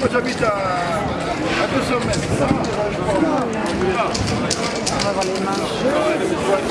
Moi j'habite à, à 200 mètres. On va voir les mains.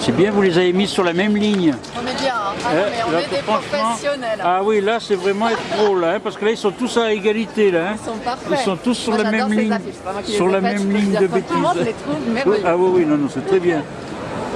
C'est bien, vous les avez mis sur la même ligne. On est bien, hein. Ah non, Hein, mais on là, est des professionnels. Ah oui, là, c'est vraiment être drôle, hein, parce que là, ils sont tous à égalité, là. hein. Ils sont parfaits. Ils sont tous sur Moi, la même ligne, affiches. Sur la même ligne de bêtises. Ah oui, oui, non, non, c'est très bien.